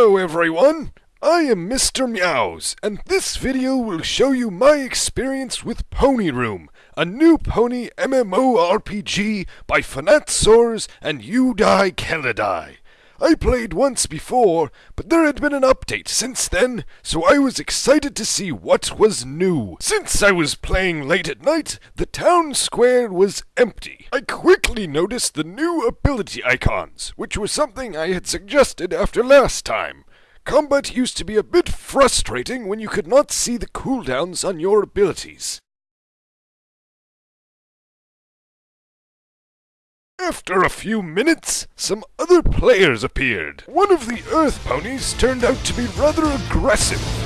Hello everyone! I am Mr. Meows, and this video will show you my experience with Pony Room, a new pony MMORPG by Fanatsaurs and Udai Kelladai. I played once before, but there had been an update since then, so I was excited to see what was new. Since I was playing late at night, the town square was empty. I quickly noticed the new ability icons, which was something I had suggested after last time. Combat used to be a bit frustrating when you could not see the cooldowns on your abilities. After a few minutes, some other players appeared. One of the Earth ponies turned out to be rather aggressive.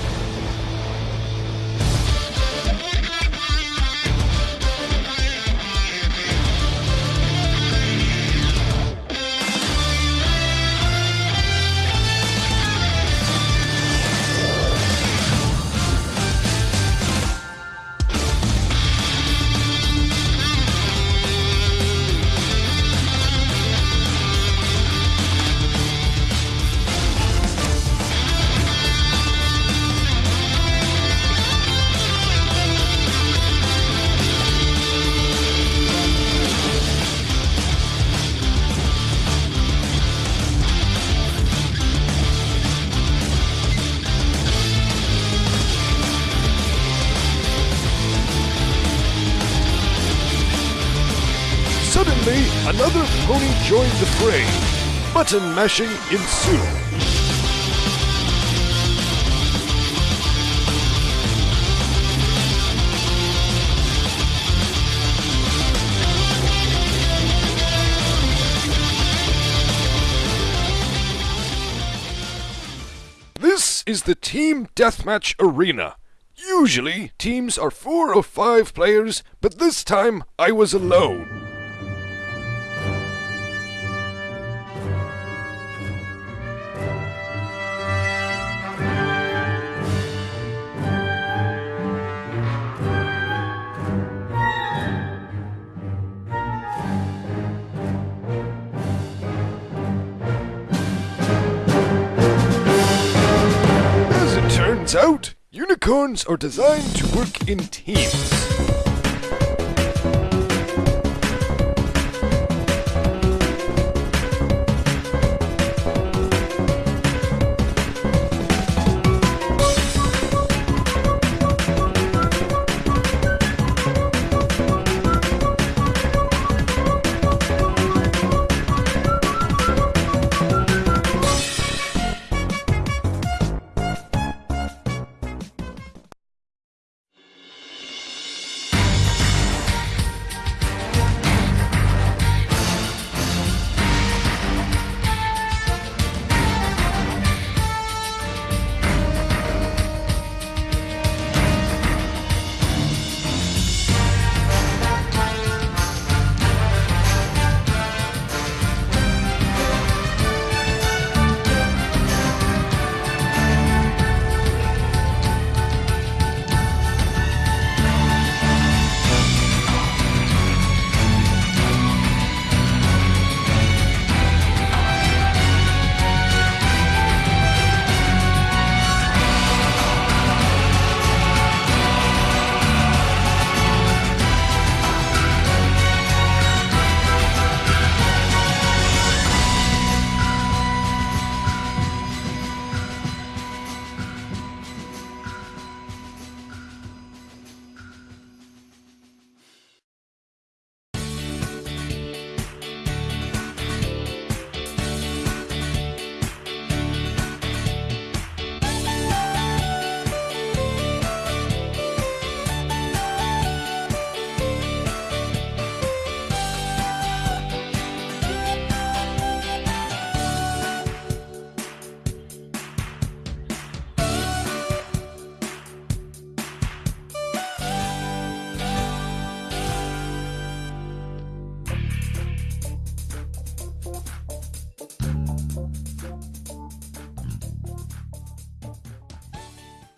Suddenly, another pony joined the fray. Button mashing ensued. This is the Team Deathmatch Arena. Usually, teams are four or five players, but this time I was alone. Turns out, unicorns are designed to work in teams.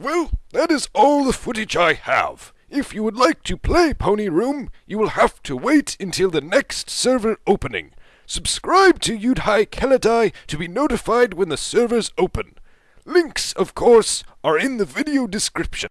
Well, that is all the footage I have. If you would like to play Pony Room, you will have to wait until the next server opening. Subscribe to Udai Kelladai to be notified when the servers open. Links, of course, are in the video description.